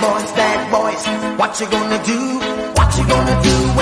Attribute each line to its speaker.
Speaker 1: boys, bad boys. What you gonna do? What you gonna do